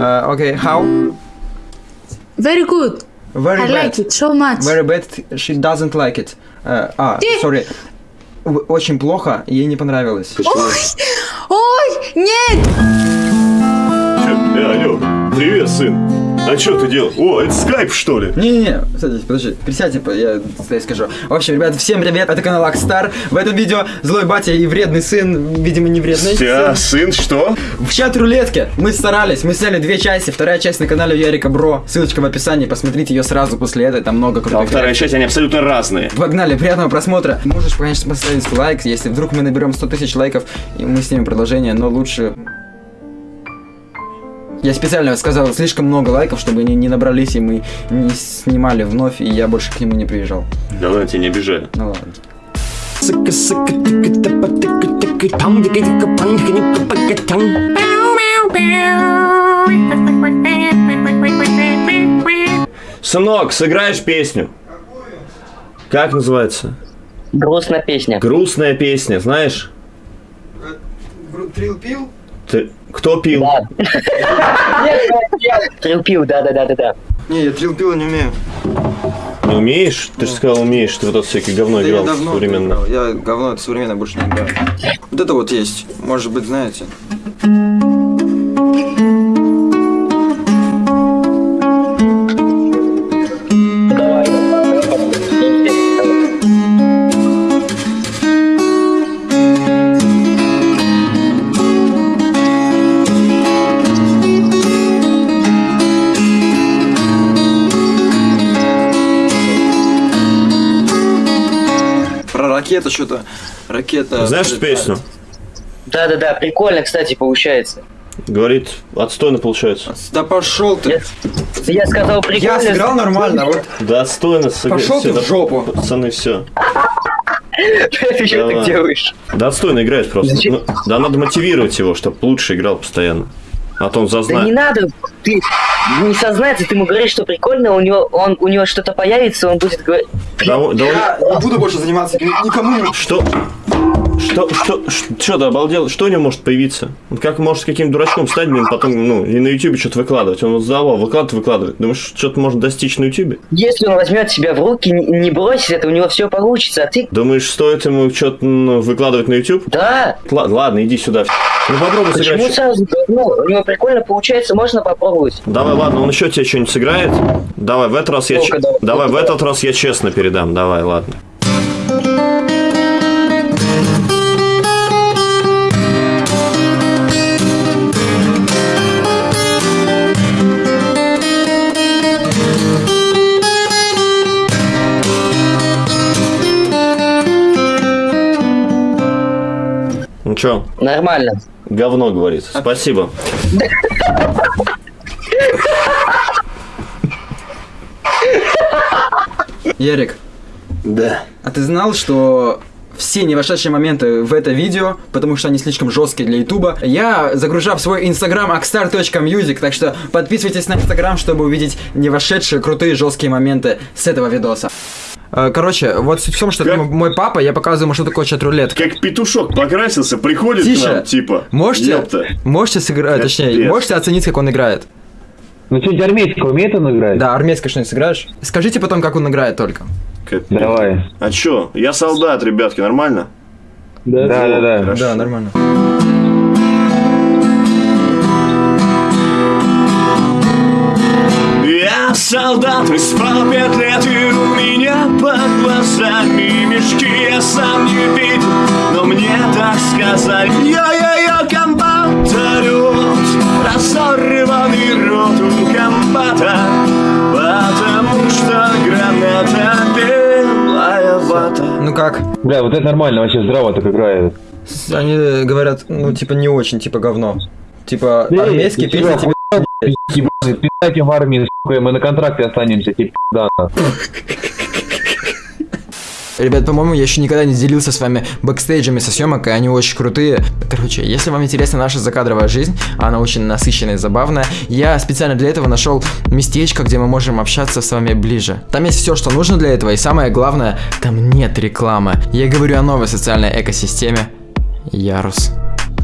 Uh, okay, how? Very good. Very I bad. like it so much. Very bad. She doesn't like it. Uh, а, Ты- sorry. Очень плохо, ей не понравилось. Ой, ой, нет! Э, алло, привет, сын. А что ты делал? О, это скайп, что ли? Не-не-не, садись, подожди, присядьте, по- я тебе скажу. В общем, ребят, всем привет, это канал Акстар. В этом видео злой батя и вредный сын, видимо, не вредный. Вся, сын. сын, что? В чат рулетки мы старались, мы сняли две части, вторая часть на канале Ярика Бро, ссылочка в описании, посмотрите ее сразу после этой, там много А крутых вторая реакций. часть, они абсолютно разные. Погнали, приятного просмотра. Можешь, конечно, поставить лайк, если вдруг мы наберем 100 тысяч лайков, и мы снимем продолжение, но лучше... Я специально сказал слишком много лайков, чтобы они не набрались, и мы не снимали вновь, и я больше к нему не приезжал. Да ладно, тебя не обижаю. Ну ладно. Сынок, сыграешь песню? Как называется? Грустная песня. Грустная песня, знаешь? Трил пил? Ты... Кто пил? Да. Трилпил, да-да-да-да-да. Не, я трил пил не умею. Не умеешь? Ты же сказал, умеешь. Ты вот это всякое говно играл современно. Я говно это современно больше не играю. Вот это вот есть. Может быть, знаете. Про ракету что-то. Ракета. Знаешь эту прилетает. песню? Да-да-да, прикольно, кстати, получается. Говорит, отстойно получается. Да пошел ты. Я, я сказал прикольно. Я сыграл нормально, вот. Да отстойно. сыгра- Пошел ты всё, в жопу. Пацаны, все. Ты что так делаешь? Да отстойно играет просто. Ну, да надо мотивировать его, чтобы лучше играл постоянно. А то он Да не зазнает. надо, ты не сознается, ты ему говоришь, что прикольно, у него, он, у него что-то появится, он будет говорить, Да, да он- Я не буду больше заниматься ни- никому не... Что? Что, что, что ты обалдел? Что у него может появиться? Он как может каким дурачком стать, блин, потом, ну, и на ютубе что-то выкладывать. Он вот задавал, выкладывает, выкладывает. Думаешь, что-то может достичь на ютубе? если он возьмет себя в руки, не, бросит это, у него все получится, а ты, Думаешь, стоит ему что-то ну, выкладывать на ютуб? да, Ла- ладно, иди сюда. Ну попробуй почему сыграть. сразу, ну, у него прикольно получается, можно попробовать. Давай, ладно, он еще тебе что-нибудь сыграет. Давай, в этот раз я... Давай. В этот раз я честно передам. Давай, ладно. Чё, Нормально. говно говорит. Спасибо. Ярик, Да. а ты знал, что все не вошедшие моменты в это видео, потому что они слишком жесткие для ютуба, я загружаю в свой инстаграм akstar.music, так что подписывайтесь на инстаграм, чтобы увидеть не вошедшие крутые жесткие моменты с этого видоса. Э, Короче, вот суть в том, что это Как? мой папа, я показываю ему, что такое чат-рулет. Как петушок покрасился, приходит Тише. к нам, типа. Можете, ёпта. можете сыграть, Капец. точнее, можете оценить, как он играет. Ну что, армейский умеет он играть? Да, армейское что-нибудь сыграешь? Скажите потом, как он играет только. Капец. Давай. А чё? Я солдат, ребятки, нормально? Да, да, да. Хорошо. Да, нормально. Солдат, спал пять лет, и у меня под глазами мешки Я сам не видел, но мне так сказали Йо-йо-йо, комбат орёт, разорванный рот у комбата Потому что граната белая вата Ну как? Бля, вот это нормально, вообще здраво так играет. Они говорят, ну, типа, не очень, типа, говно. Типа, армейские песни тебе... Ебаный, пиздайте в армии, сука, мы на контракте останемся, типа, да. Ребят, по-моему, я еще никогда не делился с вами бэкстейджами со съемок, и они очень крутые. Короче, если вам интересна наша закадровая жизнь, она очень насыщенная и забавная, я специально для этого нашел местечко, где мы можем общаться с вами ближе. Там есть все, что нужно для этого, и самое главное, там нет рекламы. Я говорю о новой социальной экосистеме. Ярус.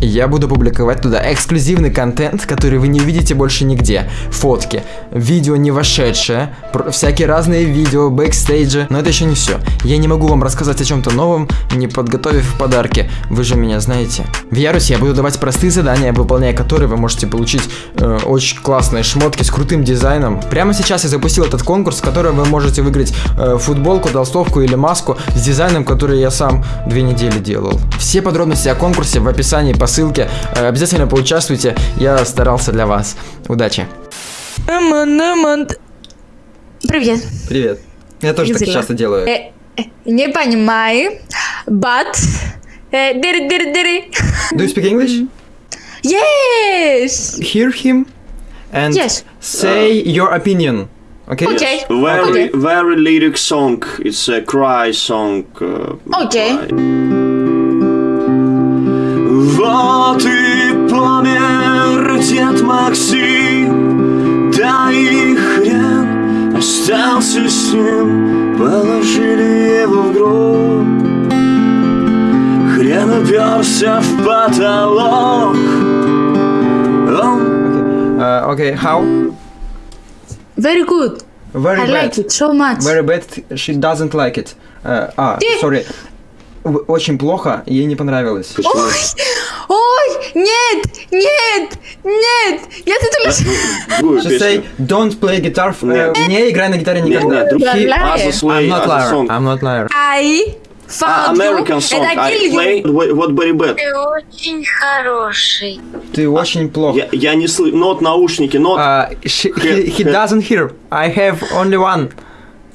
Я буду публиковать туда эксклюзивный контент, который вы не увидите больше нигде. Фотки, видео не вошедшие, пр- всякие разные видео, бэкстейджи. Но это еще не все. Я не могу вам рассказать о чем-то новом, не подготовив подарки. Вы же меня знаете. В Ярусе я буду давать простые задания, выполняя которые вы можете получить э, очень классные шмотки с крутым дизайном. Прямо сейчас я запустил этот конкурс, в котором вы можете выиграть э, футболку, толстовку или маску с дизайном, который я сам две недели делал. Все подробности о конкурсе в описании по ссылке. Э, обязательно поучаствуйте. Я старался для вас. Удачи. Привет. Привет. Я тоже так часто делаю. Э, э, не понимаю, but... э, дыри-дыри-дыри. Do you speak English? Yes! Hear him and Yes. say your opinion. Okay? Okay. Very, Okay. very lyric song. It's a cry song. uh, Okay. cry. Вот и помер дед Максим, да и хрен остался с ним, положили его в гроб. Хрен уперся в потолок. Он Uh, okay, how? Very good. Very I bad. like it so much. Very bad. She doesn't like it. Uh, а, Ты- sorry. Очень плохо, ей не понравилось. Ой, ой, нет, нет, нет. Я тут лишь... Just say, don't play guitar. э. Не играй на гитаре никогда. I'm not liar. I'm not liar. I А, American you song. and I play what what very bad. Ты очень хороший. Ты очень плохо. Я, я не слышу. Нот, наушники, нот. Uh, she, he, he doesn't hear. I have only one.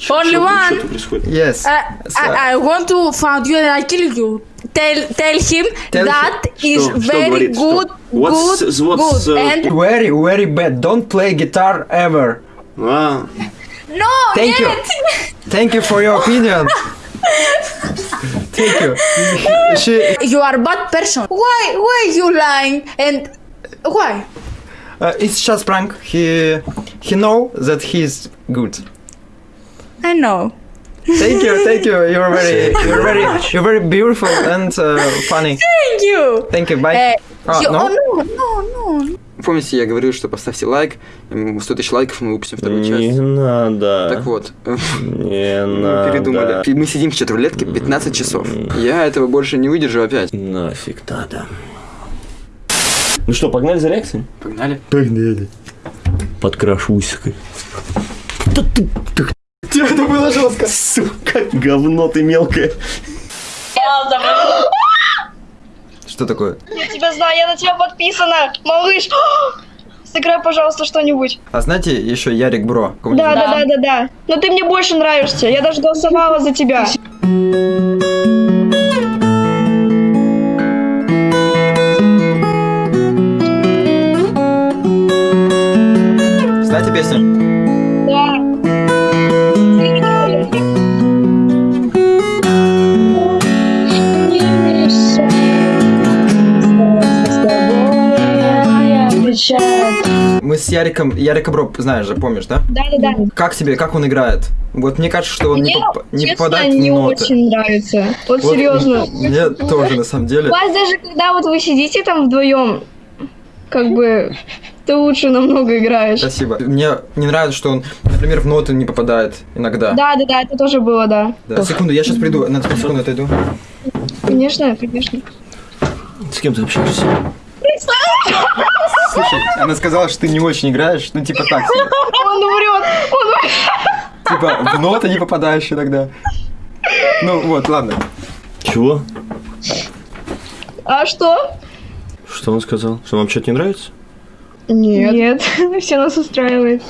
Only one. Uh, yes. I, I, want to find you and I kill you. Tell tell him tell that him. is very good, what's, good, what's, good, uh, and very very bad. Don't play guitar ever. Wow. No. Thank yet. you. Thank you for your opinion. Thank you. she, you are bad person. Why why you lying and why? Uh, it's just prank. He he know that he's good. I know. Thank you, thank you. You're very, you're very, you're very beautiful and uh, funny. Thank you. Thank you. Bye. Uh, А, you, no? Oh no no no. Помните, я говорил, что поставьте лайк, м, 100 тысяч лайков, мы выпустим вторую часть. надо. Так вот, Не мы надо. передумали. Мы сидим в чат-рулетке 15 часов. Я этого больше не выдержу опять. Нафиг надо. Ну что, погнали за реакцией? Погнали. Подкрашусь. Это было жестко. Сука, говно ты мелкое. Что такое? Я тебя знаю, я на тебя подписана, малыш. Сыграй, пожалуйста, что-нибудь. А знаете, еще Ярик Бро. Да, да, да, да, да. Но ты мне больше нравишься. Я даже голосовала за тебя. Знаете песню? Да. Мы с Яриком, Ярика Бро, знаешь же, помнишь, да? Да, да, да. Как тебе, как он играет? Вот мне кажется, что он не, Мне, поп- не честно, попадает в не ноты. очень нравится. Вот, Вот серьезно. Мне тоже, на самом деле. У вас даже когда вот вы сидите там вдвоем, как бы ты лучше намного играешь. Спасибо. Мне не нравится, что он, например, в ноты не попадает иногда. Да, да, да, это тоже было, да. Да. Секунду, я сейчас приду, на секунду отойду. Конечно, конечно. С кем ты общаешься? Слушай, она сказала, что ты не очень играешь, ну типа так себе. Он врет, он врет. Типа в ноты не попадаешь иногда. Ну вот, ладно. Чего? А что? Что он сказал? Что вам что-то не нравится? Нет. Нет, все нас устраивает.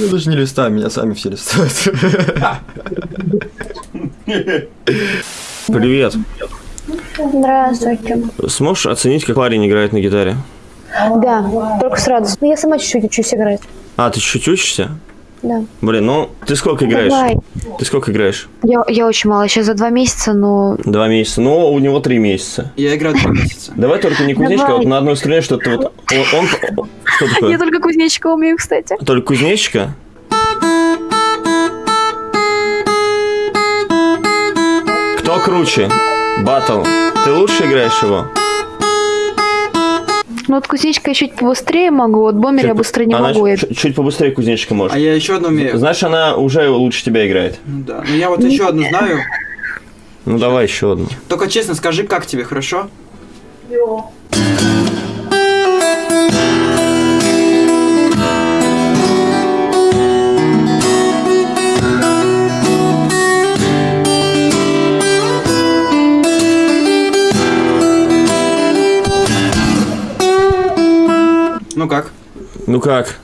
Я даже не листаю, меня сами все листают. Привет. Здравствуйте. Сможешь оценить, как парень играет на гитаре? Да, только с радостью. Ну, я сама чуть-чуть учусь играть. А, ты чуть учишься? Да. Блин, ну ты сколько играешь? Давай. Ты сколько играешь? Я, я очень мало, сейчас за два месяца, но... Два месяца. Ну, у него три месяца. Я играю два месяца. Давай только не кузнечка, а вот на одной струне что-то вот. Он, он- что такое? Я только кузнечика умею, кстати. Только кузнечика? Кто круче? Батл. Ты лучше играешь его? Ну вот кузнечка я чуть побыстрее могу, вот бомбер чуть, я быстро не она могу. Чуть, я... чуть побыстрее кузнечка может. А я еще одну умею. Знаешь, она уже лучше тебя играет. Ну да. Ну я вот еще одну знаю. Ну давай еще одну. Только честно скажи, как тебе, хорошо? Йо. Ну как?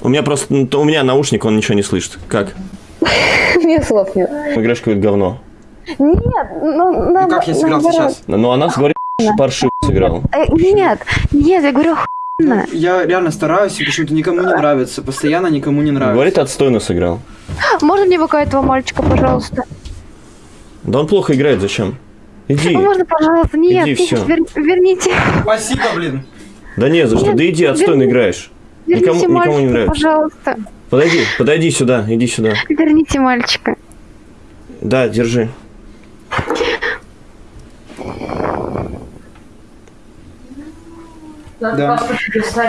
У меня просто, ну, у меня наушник, он ничего не слышит. Как? Мне слов нет. Играешь какое-то говно. Нет, ну, Ну как я сыграл сейчас? Ну она говорит, паршиво сыграл. Э, Нет, нет, я говорю охуенно. Я реально стараюсь, и почему-то никому не нравится. Постоянно никому не нравится. Говорит, отстойно сыграл. Можно мне пока этого мальчика, пожалуйста? Да он плохо играет, зачем? Иди. Ну, можно, пожалуйста? Нет, Иди, вер- верните. Спасибо, блин. Да не за что, да иди, отстойно играешь. Верните Никому, никому мальчика, не нравится. пожалуйста. Подойди, подойди сюда, иди сюда. Верните мальчика. Да, держи. Да,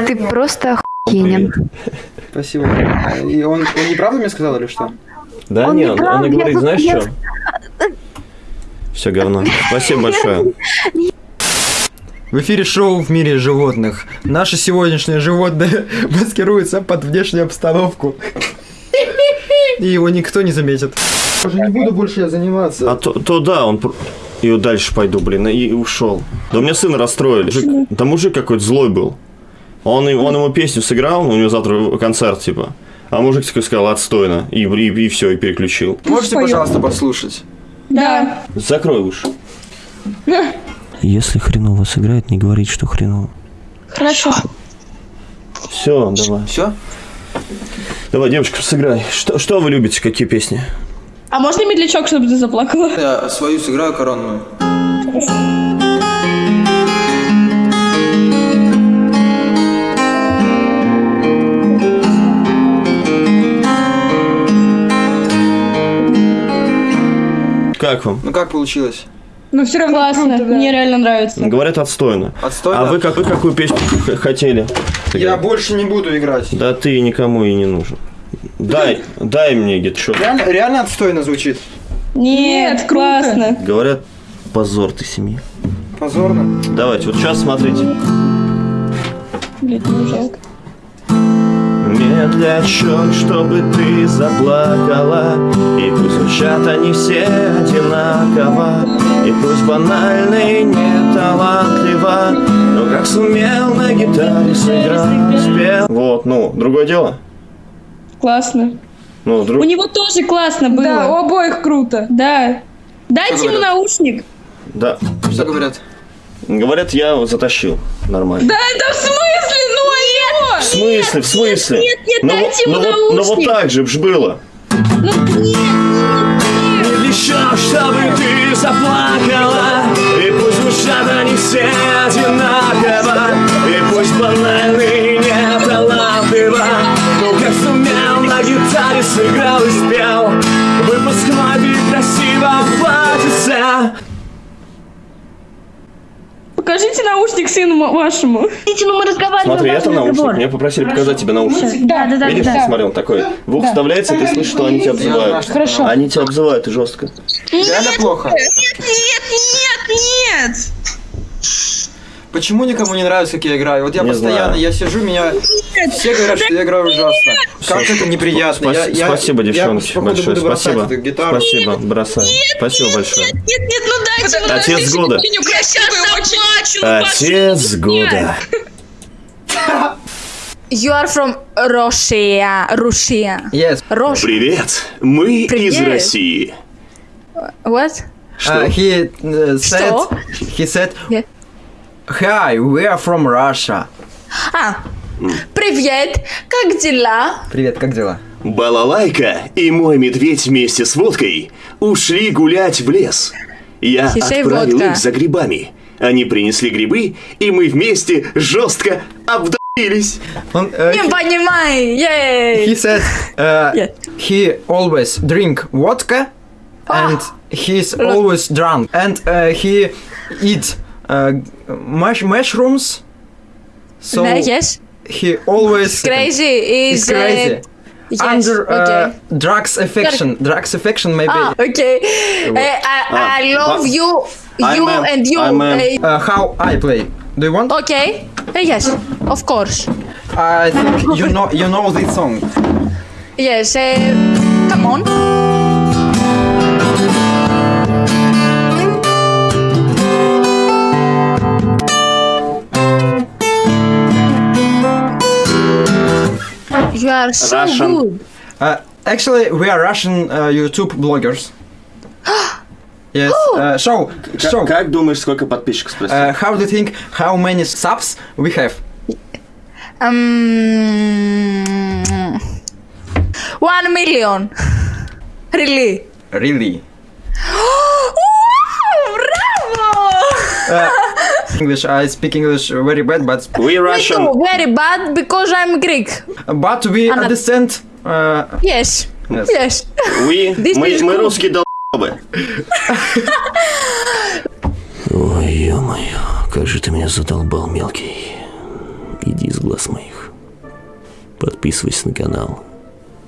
Ты просто охуенен. спасибо. И он, он неправду мне сказал или что? Да, Он не, не он, он говорит, знаешь я- что? Все говно. Спасибо большое. В эфире шоу «В мире животных». Наше сегодняшнее животное маскируется под внешнюю обстановку. И его никто не заметит. Уже не буду больше я заниматься. А то, то да, он... И вот дальше пойду, блин, и ушел. Да у меня сына расстроили. Мужик- да мужик какой-то злой был. Он, и- он ему песню сыграл, у него завтра концерт, типа. А мужик такой сказал, отстойно. И, и, и все, и переключил. Можете, пожалуйста, послушать? Да. Закрой уши. Если хреново сыграет, не говорить, что хреново. Хорошо. Все, давай. Все? Давай, девочка, сыграй. Что, что вы любите, какие песни? А можно медлячок, чтобы ты заплакала? Я свою сыграю коронную. Как вам? Ну как получилось? Ну все равно Классно. Мне реально нравится. Говорят, отстойно. Отстойно? А вы, как, вы какую песню хотели? Я больше не буду играть. Да ты никому и не нужен. Дай, дай мне гитшот. Реально, реально отстойно звучит. Нет, классно. Говорят, позор ты семьи. Позорно. Давайте, вот сейчас смотрите. Блядь, не жалко. Медлячок, чтобы ты заплакала И пусть звучат они все одинаково И пусть банально и не талантливо Но как сумел на гитаре сыграть, спел Вот, ну, другое дело Классно. Ну, друг... У него тоже классно было. Да, у обоих круто. Да. Дайте ему наушник. Да, Что говорят? Говорят, я затащил нормально Да это в смысле? Ну а В смысле, в смысле? Нет, нет, ну, дайте ему ну, вот, ну вот наушник. так же ж было Ну нет, Еще, чтобы ты заплакала И пусть звучат они все одинаково Покажите наушник сыну вашему. Видите, ну мы разговариваем. Смотри, это наушник, меня попросили показать тебе наушник Да, да, да. Видишь, смотри, он такой В ухо вставляется, и ты слышишь, что они тебя обзывают Хорошо. Они тебя обзывают, и жестко Реально плохо. Нет, нет, нет. Почему никому не нравится, как я играю? Вот я Не постоянно, знаю. я сижу, меня все говорят, что я играю ужасно. Как это неприятно. Спас- Я- я- Спасибо, я, девчонки, походу, большое. Спасибо. гитару. Спасибо, бросай. Спасибо большое. Нет, нет, ну дайте Отец года. Я сейчас заплачу. ну, Отец года. You are from Russia. Russia. Yes. Russia. Привет, мы Привет. из России. What? Uh, he uh, said, Что? he said, Yeah. Hi, we are from Russia. А, привет, как дела? Привет, как дела? Балалайка и мой медведь вместе с водкой ушли гулять в лес. Я He say отправил водка. их за грибами. Они принесли грибы, и мы вместе жестко обдавились. Он, э, Не понимаю, he ей. said, uh, Yeah. he always drink vodka and he's always drunk and uh, he eat uh, mush mushrooms. So yes. he always crazy is crazy. Uh, yes, under uh, okay. drugs affection. Drugs affection maybe. Ah, okay. Uh, I, I, love you, you I'm and you. Uh, uh, how I play. Do you want? Okay. yes, of course. I think you know you know this song. Yes. come on. are so Russian. good. Uh, actually, we are Russian uh, YouTube bloggers. yes. Uh, so, Как, so как думаешь, сколько подписчиков спроси? uh, how do you think how many subs we have? Um, one million. Really? Really? wow, bravo! English. I speak English very bad, but We Me Russian. too, very bad because I'm Greek. but we Она- understand. Uh, Yes. Yes. Yes. We, This мы, is мы good. русские долбы. Ой, ё-моё, как же ты меня задолбал, мелкий. Иди из глаз моих. Подписывайся на канал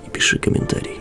и пиши комментарий.